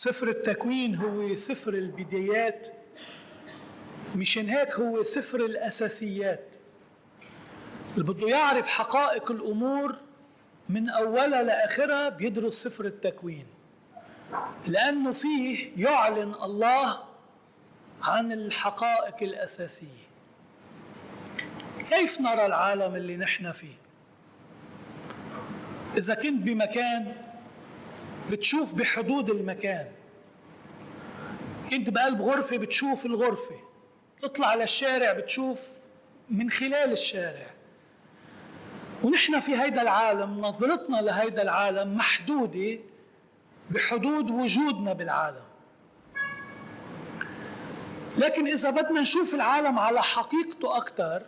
سفر التكوين هو سفر البدايات مشان هيك هو سفر الأساسيات. اللي بده يعرف حقائق الأمور من أولها لآخرها بيدرس سفر التكوين لأنه فيه يعلن الله عن الحقائق الأساسية. كيف نرى العالم اللي نحن فيه؟ إذا كنت بمكان بتشوف بحدود المكان. كنت بقلب غرفة بتشوف الغرفة. تطلع للشارع بتشوف من خلال الشارع. ونحن في هيدا العالم نظرتنا لهيدا العالم محدودة بحدود وجودنا بالعالم. لكن إذا بدنا نشوف العالم على حقيقته أكثر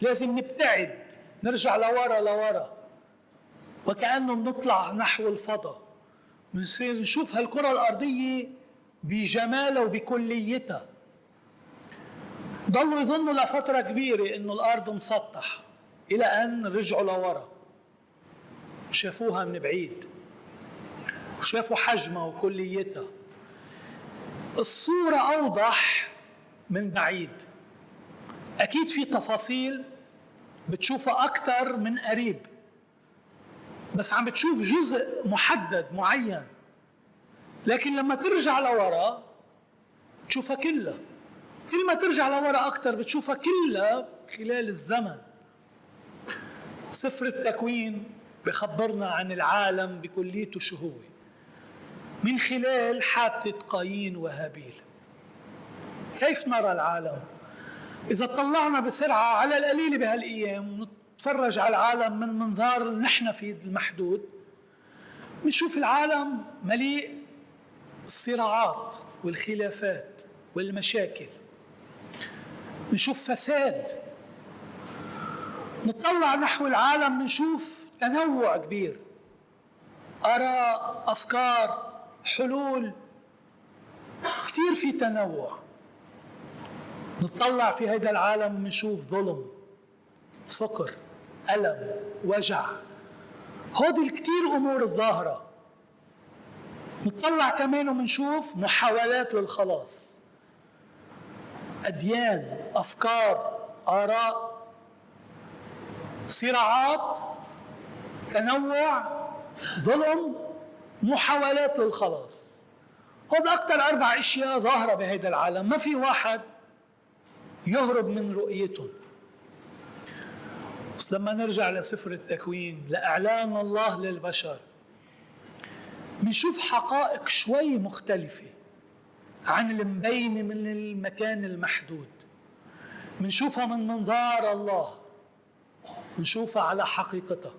لازم نبتعد نرجع لورا لورا. وكأنه بنطلع نحو الفضاء. بنصير نشوف هالكرة الأرضية بجمالها وبكليتها. ضلوا يظنوا لفترة كبيرة إنه الأرض مسطح إلى أن رجعوا لورا. شافوها من بعيد. وشافوا حجمها وكليتها. الصورة أوضح من بعيد. أكيد في تفاصيل بتشوفها أكثر من قريب. بس عم بتشوف جزء محدد معين. لكن لما ترجع لورا تشوفها كلها. كل ما ترجع لورا أكثر بتشوفها كلها خلال الزمن. سفر التكوين بخبرنا عن العالم بكليته شو هو من خلال حادثة قايين وهابيل. كيف نرى العالم؟ إذا طلعنا بسرعة على القليل بهالأيام نتفرج على العالم من منظار نحن في المحدود. بنشوف العالم مليء الصراعات والخلافات والمشاكل. بنشوف فساد. نطلع نحو العالم بنشوف تنوع كبير. آراء أفكار حلول. كثير في تنوع. نطلع في هذا العالم بنشوف ظلم. فقر ألم وجع. هودي الكثير أمور الظاهرة. نطلع كمان وبنشوف محاولات للخلاص. أديان أفكار آراء صراعات تنوع ظلم محاولات للخلاص. هذا أكثر أربع أشياء ظاهرة بهذا العالم. ما في واحد يهرب من رؤيتهم. بس لما نرجع لسفر التكوين لإعلان الله للبشر بنشوف حقائق شوي مختلفة عن المبينة من المكان المحدود. بنشوفها من منظار الله بنشوفها على حقيقتها.